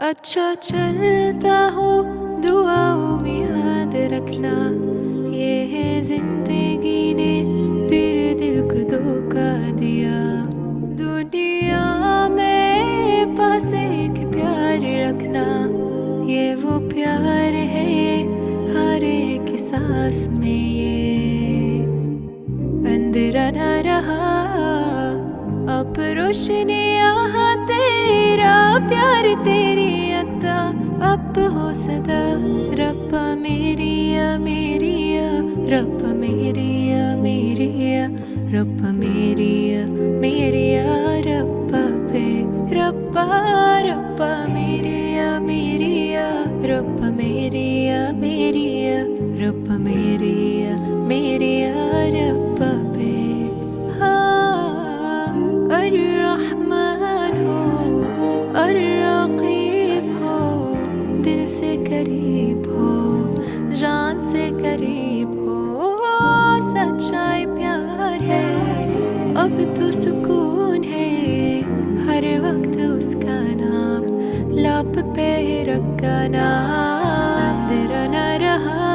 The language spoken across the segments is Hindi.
अच्छा चलता हो, दुआओं में याद रखना। ये है ज़िंदगी ने फिर दिल को धोखा दिया। दुनिया में पास एक प्यार रखना। ये वो प्यार है, हर एक सांस में ये। अंधेरा न रहा, अब रोशनी यहाँ तेरा प्यार। अब हो सदा रब्बा मेरिया मेरिया रब्बा मेरिया मेरिया रब्बा मेरिया मेरिया रब्बा पे रब्बा रब्बा मेरिया मेरिया रब्बा मेरिया मेरिया रब्बा मेरिया मेरिया रब्बा पे हाँ अर्रहमान हो से करीब हो, जान से करीब हो, सच्चाई प्यार है। अब तो सुकून है, हर वक्त उसका नाम लब पे रखा नाम। तेरा न रहा,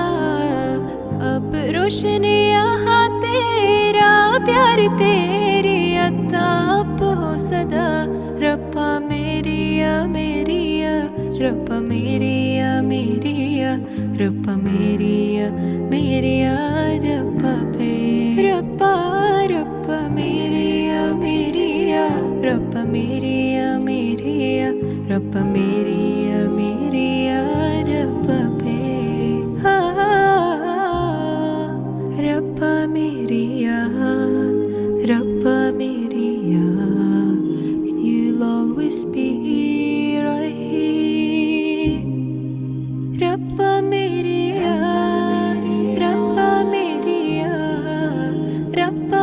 अब रोशनी यहाँ तेरा, प्यार तेरी अताप हो सदा। रब्बा मेरी मेरिया രൂപ മേരിയ മേരിയ രൂപ മേരിയ മേരിയ രൂപ പേ രൂപ രൂപ മേരിയ മേരിയ രൂപ മേരിയ മേരിയ രൂപ മേരിയ മേരിയ രൂപ പേ രൂപ മേരിയ രൂപ മേരിയ You'll always be here. Yeah.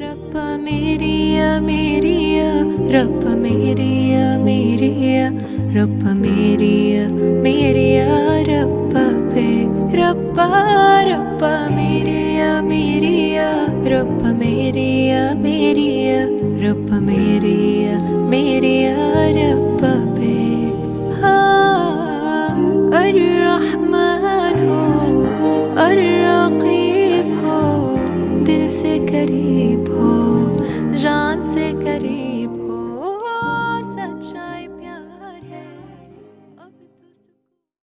रब्बा मेरिया मेरिया, रब मेरिया मेरिया, रब मेरिया मेरिया, रब पे रब्बा रब्बा मेरिया मेरिया, रब मेरिया मेरिया, रब मेरिया मेरिया दिल से करीब हो जान से करीब